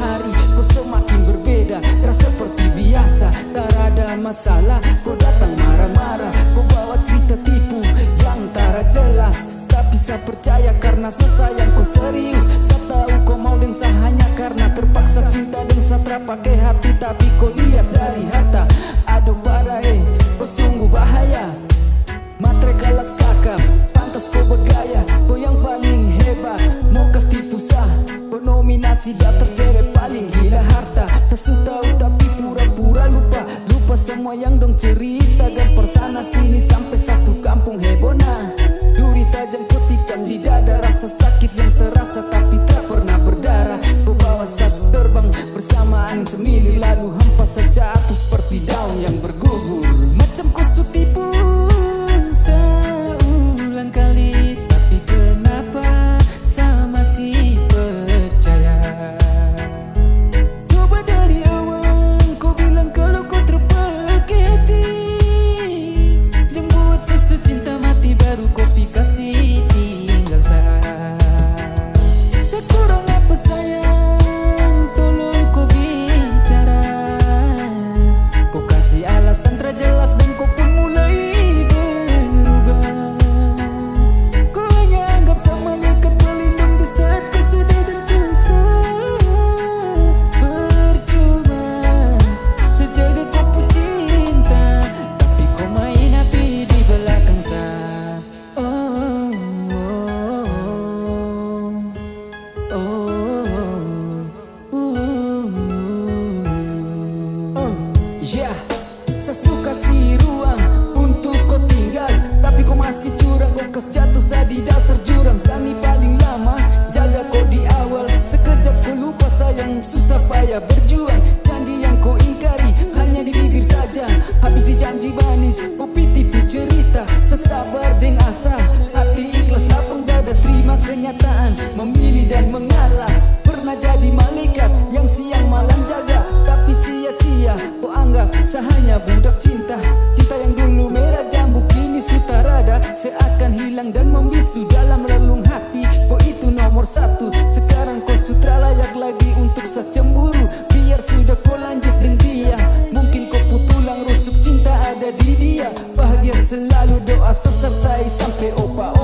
hari Kau semakin berbeda. Dan seperti biasa Tak ada masalah. Kau datang marah-marah Kau bawa cerita tipu. Yang tak jelas Tak bisa percaya karena sesayang kau serius. Saya tahu kau mau dengsa hanya karena terpaksa Cinta dengsa terpakai hati. Tapi kau lihat dari harta. Aduh pada eh. Kau sungguh bahaya. Matre kalas kakak Pantas kau bergaya. Kau yang paling hebat Mau kas tipu sah Kau nominasi daftar cerep paling gila harta. Sesu tahu tapi pura-pura lupa. Lupa semua yang dong cerita. Gempar sana sini sampai satu kampung hebona Kita hanya budak cinta Cinta yang dulu merah jambu Kini sutarada Seakan hilang dan membisu Dalam relung hati. Kau itu nomor satu Sekarang kau sutra layak lagi Untuk secemburu. Biar sudah kau lanjut dengan dia Mungkin kau putulang rusuk Cinta ada di dia. Bahagia selalu doa Sesertai sampai opa-opa.